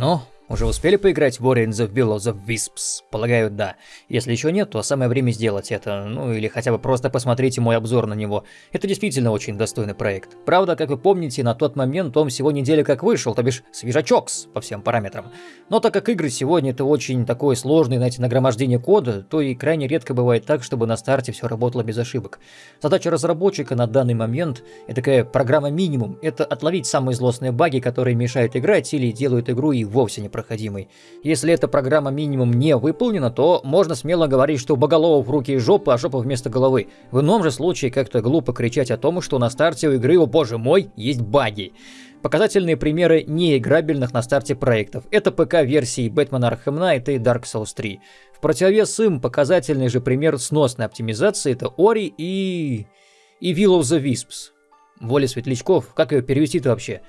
Ну, уже успели поиграть в and the Will of Wisps? Полагаю, да. Если еще нет, то самое время сделать это. Ну или хотя бы просто посмотрите мой обзор на него. Это действительно очень достойный проект. Правда, как вы помните, на тот момент он всего неделя как вышел, то бишь свежачокс по всем параметрам. Но так как игры сегодня это очень такое сложное, знаете, нагромождение кода, то и крайне редко бывает так, чтобы на старте все работало без ошибок. Задача разработчика на данный момент, и такая программа минимум, это отловить самые злостные баги, которые мешают играть или делают игру и вовсе не проходимой. Если эта программа минимум не выполнена, то можно смело говорить, что у боголовов руки и жопа, а жопа вместо головы. В ином же случае как-то глупо кричать о том, что на старте у игры, о боже мой, есть баги. Показательные примеры неиграбельных на старте проектов. Это ПК-версии Batman Arkham Knight и Dark Souls 3. В противовес им показательный же пример сносной оптимизации это Ori и... и Will of the Wisps. Воля светлячков, как ее перевести-то вообще?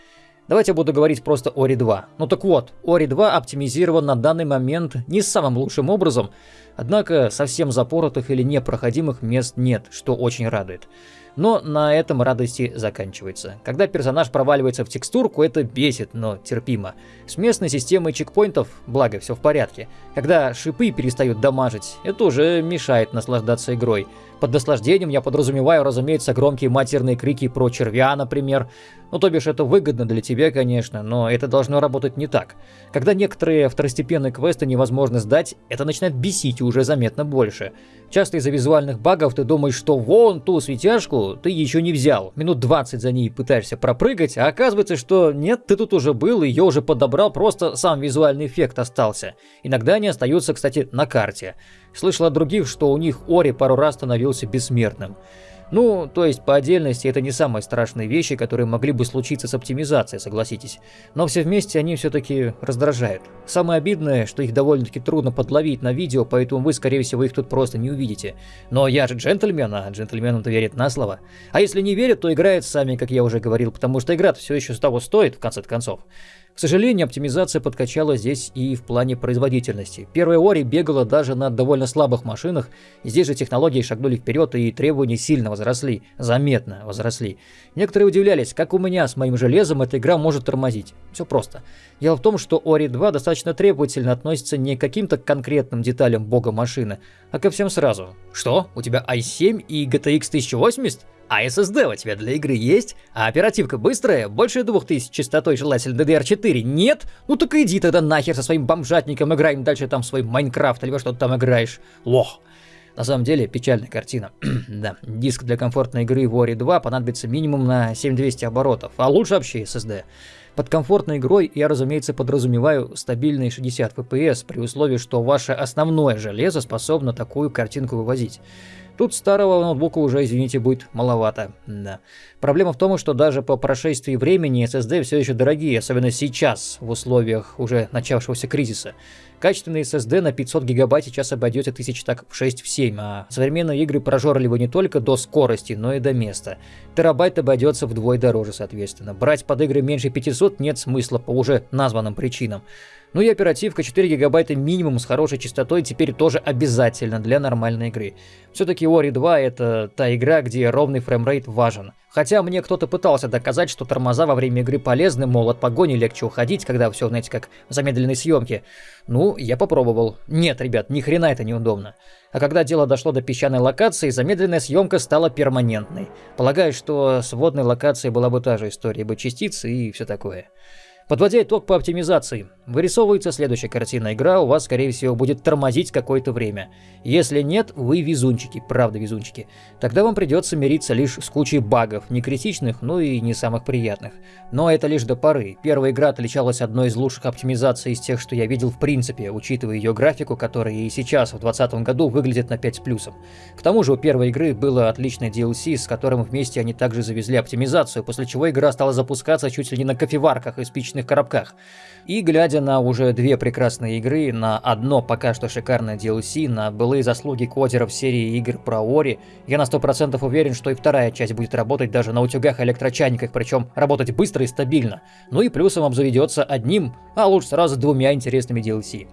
Давайте я буду говорить просто Ori 2. Ну так вот, Ori 2 оптимизирован на данный момент не самым лучшим образом, однако совсем запоротых или непроходимых мест нет, что очень радует. Но на этом радости заканчивается. Когда персонаж проваливается в текстурку, это бесит, но терпимо. С местной системой чекпоинтов, благо, все в порядке. Когда шипы перестают дамажить, это уже мешает наслаждаться игрой. Под наслаждением я подразумеваю, разумеется, громкие матерные крики про червя, например. Ну, то бишь, это выгодно для тебя, конечно, но это должно работать не так. Когда некоторые второстепенные квесты невозможно сдать, это начинает бесить уже заметно больше. Часто из-за визуальных багов ты думаешь, что вон ту светяшку ты еще не взял. Минут 20 за ней пытаешься пропрыгать, а оказывается, что нет, ты тут уже был, ее уже подобрал, просто сам визуальный эффект остался. Иногда они остаются, кстати, на карте. Слышал от других, что у них Ори пару раз становился бессмертным. Ну, то есть по отдельности это не самые страшные вещи, которые могли бы случиться с оптимизацией, согласитесь. Но все вместе они все-таки раздражают. Самое обидное, что их довольно-таки трудно подловить на видео, поэтому вы, скорее всего, их тут просто не увидите. Но я же джентльмен, а джентльменам-то верят на слово. А если не верят, то играют сами, как я уже говорил, потому что игра все еще с того стоит, в конце концов. К сожалению, оптимизация подкачала здесь и в плане производительности. Первая Ори бегала даже на довольно слабых машинах, здесь же технологии шагнули вперед и требования сильно возросли, заметно возросли. Некоторые удивлялись, как у меня с моим железом эта игра может тормозить. Все просто. Дело в том, что Ori 2 достаточно требовательно относится не к каким-то конкретным деталям бога машины, а ко всем сразу. Что? У тебя i7 и GTX 1080? А SSD у тебя для игры есть? А оперативка быстрая? Больше 2000 частотой желательно DDR4? Нет? Ну так иди тогда нахер со своим бомжатником, играем дальше там свой Майнкрафт или что ты там играешь. Лох. На самом деле, печальная картина. да, диск для комфортной игры в Ori 2 понадобится минимум на 7200 оборотов, а лучше вообще SSD. Под комфортной игрой я, разумеется, подразумеваю стабильные 60 FPS при условии, что ваше основное железо способно такую картинку вывозить. Тут старого ноутбука уже, извините, будет маловато. Да. Проблема в том, что даже по прошествии времени SSD все еще дорогие, особенно сейчас, в условиях уже начавшегося кризиса. Качественный SSD на 500 гигабайт сейчас обойдется тысяч так в 6-7, а современные игры прожорливы не только до скорости, но и до места. Терабайт обойдется вдвое дороже, соответственно. Брать под игры меньше 500 нет смысла по уже названным причинам. Ну и оперативка 4 гигабайта минимум с хорошей частотой теперь тоже обязательно для нормальной игры. Все-таки Ori 2 это та игра, где ровный framerate важен. Хотя мне кто-то пытался доказать, что тормоза во время игры полезны, мол, от погони легче уходить, когда все, знаете, как в замедленной съемке. Ну, я попробовал. Нет, ребят, ни хрена это неудобно. А когда дело дошло до песчаной локации, замедленная съемка стала перманентной. Полагаю, что с водной локацией была бы та же история, бы частицы и все такое. Подводя итог по оптимизации, вырисовывается следующая картина. Игра у вас, скорее всего, будет тормозить какое-то время. Если нет, вы везунчики, правда везунчики. Тогда вам придется мириться лишь с кучей багов, не критичных, но и не самых приятных. Но это лишь до поры. Первая игра отличалась одной из лучших оптимизаций из тех, что я видел в принципе, учитывая ее графику, которая и сейчас, в 2020 году, выглядит на 5 с плюсом. К тому же у первой игры было отличное DLC, с которым вместе они также завезли оптимизацию, после чего игра стала запускаться чуть ли не на кофеварках и спичечных различных коробках. И глядя на уже две прекрасные игры, на одно пока что шикарное DLC, на былые заслуги кодеров серии игр про Ори, я на 100% уверен, что и вторая часть будет работать даже на утюгах и электрочайниках, причем работать быстро и стабильно. Ну и плюсом обзаведется одним, а лучше сразу двумя интересными DLC.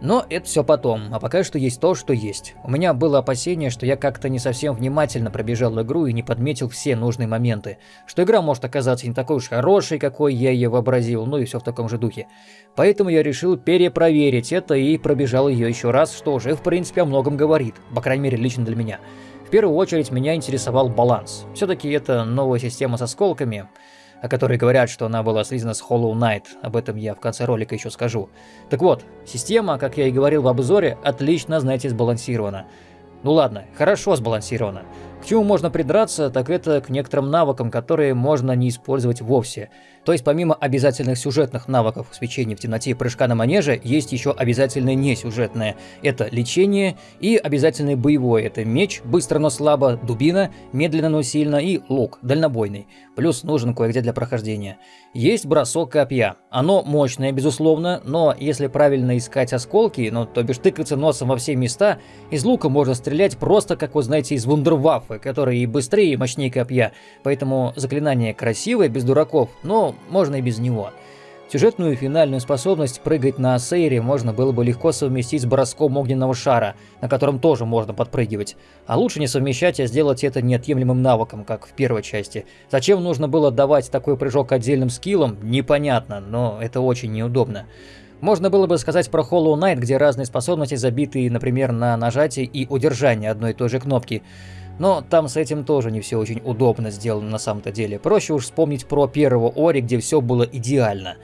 Но это все потом, а пока что есть то, что есть. У меня было опасение, что я как-то не совсем внимательно пробежал игру и не подметил все нужные моменты. Что игра может оказаться не такой уж хорошей, какой я ее вообразил, ну и все в таком же духе. Поэтому я решил перепроверить это и пробежал ее еще раз, что уже в принципе о многом говорит, по крайней мере лично для меня. В первую очередь меня интересовал баланс. Все-таки это новая система с осколками о которой говорят, что она была связана с Hollow Knight. Об этом я в конце ролика еще скажу. Так вот, система, как я и говорил в обзоре, отлично, знаете, сбалансирована. Ну ладно, хорошо сбалансирована. К чему можно придраться, так это к некоторым навыкам, которые можно не использовать вовсе. То есть помимо обязательных сюжетных навыков свечения в темноте и прыжка на манеже, есть еще обязательное несюжетное. Это лечение и обязательное боевое. Это меч, быстро но слабо, дубина, медленно но сильно и лук, дальнобойный. Плюс нужен кое-где для прохождения. Есть бросок копья. Оно мощное, безусловно, но если правильно искать осколки, ну то бишь тыкаться носом во все места, из лука можно стрелять просто, как вы знаете, из вундерваффе, которые и быстрее, и мощнее копья. Поэтому заклинание красивое, без дураков, но можно и без него. Сюжетную финальную способность прыгать на Сейре можно было бы легко совместить с броском огненного шара, на котором тоже можно подпрыгивать. А лучше не совмещать, а сделать это неотъемлемым навыком, как в первой части. Зачем нужно было давать такой прыжок отдельным скиллом, непонятно, но это очень неудобно. Можно было бы сказать про Hollow Knight, где разные способности забиты, например, на нажатие и удержание одной и той же кнопки. Но там с этим тоже не все очень удобно сделано на самом-то деле. Проще уж вспомнить про первого Ори, где все было идеально.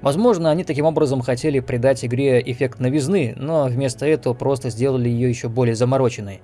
Возможно, они таким образом хотели придать игре эффект новизны, но вместо этого просто сделали ее еще более замороченной.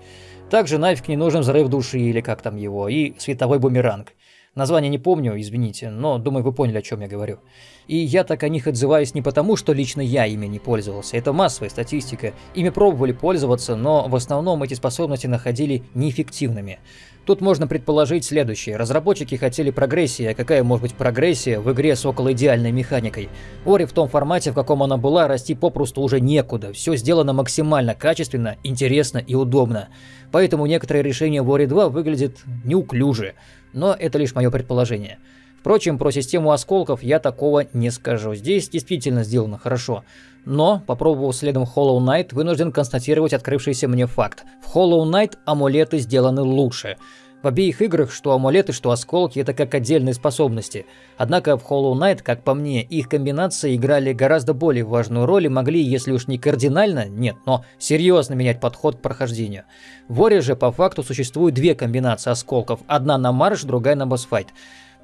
Также нафиг не нужен взрыв души или как там его, и световой бумеранг. Название не помню, извините, но думаю, вы поняли, о чем я говорю. И я так о них отзываюсь не потому, что лично я ими не пользовался. Это массовая статистика. Ими пробовали пользоваться, но в основном эти способности находили неэффективными. Тут можно предположить следующее. Разработчики хотели прогрессии, а какая может быть прогрессия в игре с около идеальной механикой? Ори в том формате, в каком она была, расти попросту уже некуда. Все сделано максимально качественно, интересно и удобно. Поэтому некоторые решения в Ори 2 выглядят неуклюже но это лишь мое предположение. Впрочем, про систему осколков я такого не скажу. Здесь действительно сделано хорошо. Но, попробовав следом Hollow Knight, вынужден констатировать открывшийся мне факт. В Hollow Knight амулеты сделаны лучше. В обеих играх, что амулеты, что осколки, это как отдельные способности. Однако в Hollow Knight, как по мне, их комбинации играли гораздо более важную роль и могли, если уж не кардинально, нет, но серьезно менять подход к прохождению. В Ори же по факту существуют две комбинации осколков, одна на марш, другая на босс-файт.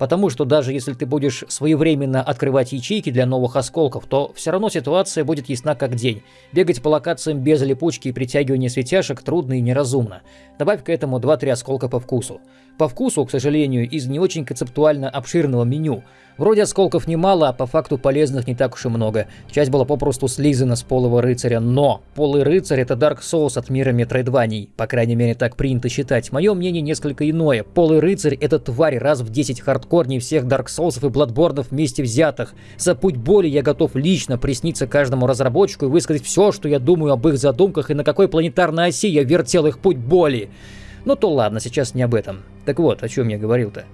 Потому что даже если ты будешь своевременно открывать ячейки для новых осколков, то все равно ситуация будет ясна как день. Бегать по локациям без липучки и притягивания светяшек трудно и неразумно. Добавь к этому 2-3 осколка по вкусу. По вкусу, к сожалению, из не очень концептуально обширного меню. Вроде осколков немало, а по факту полезных не так уж и много. Часть была попросту слизана с полого рыцаря, но полый рыцарь это Dark Souls от мира метроидваний. По крайней мере так принято считать. Мое мнение несколько иное. Полый рыцарь это тварь раз в 10 хардкорней всех Dark Souls и Бладбордов вместе взятых. За путь боли я готов лично присниться каждому разработчику и высказать все, что я думаю об их задумках и на какой планетарной оси я вертел их путь боли. Ну то ладно, сейчас не об этом. Так вот, о чем я говорил-то.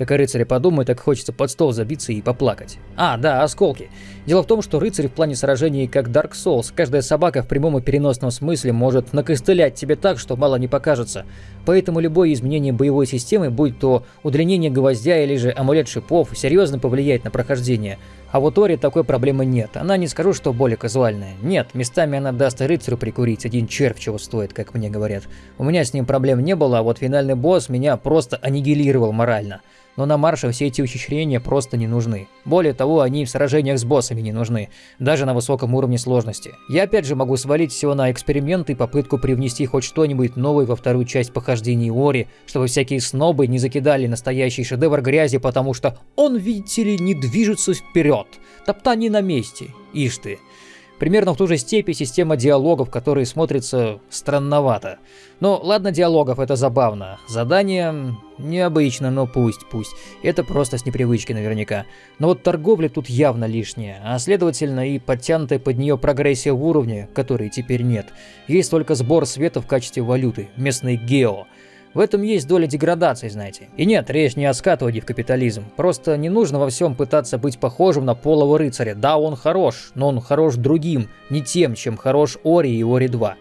Как о рыцаре подумаю, так хочется под стол забиться и поплакать. А, да, осколки. Дело в том, что рыцарь в плане сражений как Dark Souls. Каждая собака в прямом и переносном смысле может накостылять тебе так, что мало не покажется. Поэтому любое изменение боевой системы, будь то удлинение гвоздя или же амулет шипов, серьезно повлияет на прохождение. А вот Ори такой проблемы нет. Она не скажу, что более казуальная. Нет, местами она даст рыцарю прикурить, один червь чего стоит, как мне говорят. У меня с ним проблем не было, а вот финальный босс меня просто аннигилировал морально но на марше все эти ухищрения просто не нужны. Более того, они в сражениях с боссами не нужны, даже на высоком уровне сложности. Я опять же могу свалить все на эксперимент и попытку привнести хоть что-нибудь новое во вторую часть похождений Ори, чтобы всякие снобы не закидали настоящий шедевр грязи, потому что он, видите ли, не движется вперед, топтание на месте. Ишь ты. Примерно в ту же степи система диалогов, которые смотрятся странновато. Но ладно диалогов, это забавно. Задание необычно, но пусть, пусть. Это просто с непривычки наверняка. Но вот торговля тут явно лишняя, а следовательно и подтянутая под нее прогрессия в уровне, которой теперь нет. Есть только сбор света в качестве валюты, местный гео. В этом есть доля деградации, знаете. И нет, речь не о скатывании в капитализм. Просто не нужно во всем пытаться быть похожим на полого рыцаря. Да, он хорош, но он хорош другим, не тем, чем хорош Ори и Ори 2.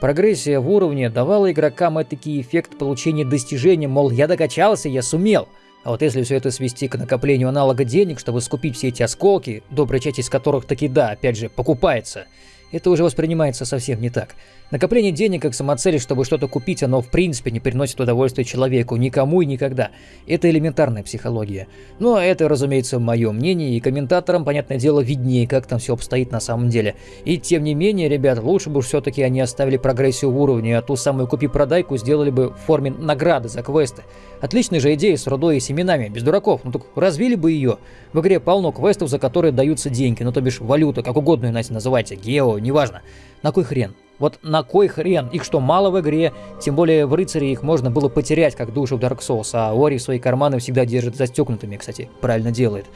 Прогрессия в уровне давала игрокам этакий эффект получения достижения, мол, я докачался, я сумел. А вот если все это свести к накоплению аналога денег, чтобы скупить все эти осколки, добрая часть из которых таки да, опять же, покупается – это уже воспринимается совсем не так. Накопление денег как самоцель, чтобы что-то купить, оно в принципе не приносит удовольствия человеку, никому и никогда. Это элементарная психология. Но это, разумеется, мое мнение, и комментаторам, понятное дело, виднее, как там все обстоит на самом деле. И тем не менее, ребят, лучше бы все-таки они оставили прогрессию в уровне, а ту самую купи-продайку сделали бы в форме награды за квесты. Отличная же идея с рудой и семенами, без дураков, ну так развили бы ее. В игре полно квестов, за которые даются деньги, ну то бишь валюта, как угодно, иначе называйте, гео, неважно. На кой хрен? Вот на кой хрен? Их что, мало в игре? Тем более в рыцаре их можно было потерять, как души в Dark Souls, а Ори свои карманы всегда держит застегнутыми, кстати, правильно делает.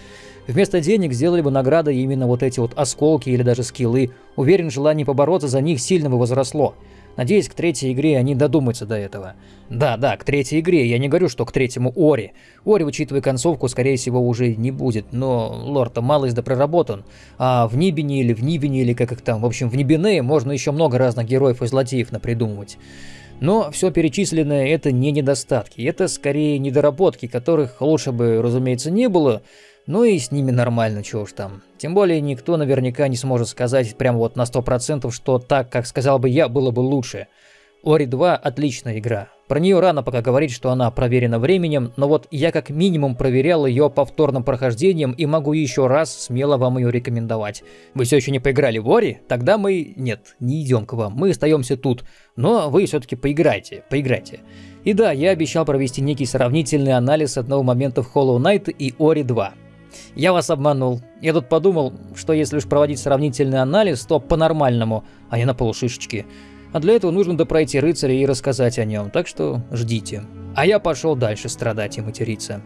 Вместо денег сделали бы награды именно вот эти вот осколки или даже скиллы. Уверен, желание побороться за них сильно бы возросло. Надеюсь, к третьей игре они додумаются до этого. Да, да, к третьей игре, я не говорю, что к третьему Ори. Ори, учитывая концовку, скорее всего, уже не будет, но лор-то малость да проработан. А в Нибине или в Нибине, или как их там, в общем, в Нибине можно еще много разных героев и злодеев напридумывать. Но все перечисленное это не недостатки, это скорее недоработки, которых лучше бы, разумеется, не было, ну и с ними нормально, чего уж там. Тем более никто наверняка не сможет сказать прям вот на 100%, что так, как сказал бы я, было бы лучше. Ори 2 отличная игра. Про нее рано пока говорить, что она проверена временем, но вот я как минимум проверял ее повторным прохождением и могу еще раз смело вам ее рекомендовать. Вы все еще не поиграли в Ори? Тогда мы... Нет, не идем к вам, мы остаемся тут. Но вы все-таки поиграйте, поиграйте. И да, я обещал провести некий сравнительный анализ одного момента в Hollow Knight и Ори 2. Я вас обманул. Я тут подумал, что если уж проводить сравнительный анализ, то по-нормальному, а не на полушишечки. А для этого нужно допройти рыцаря и рассказать о нем, так что ждите. А я пошел дальше страдать и материться.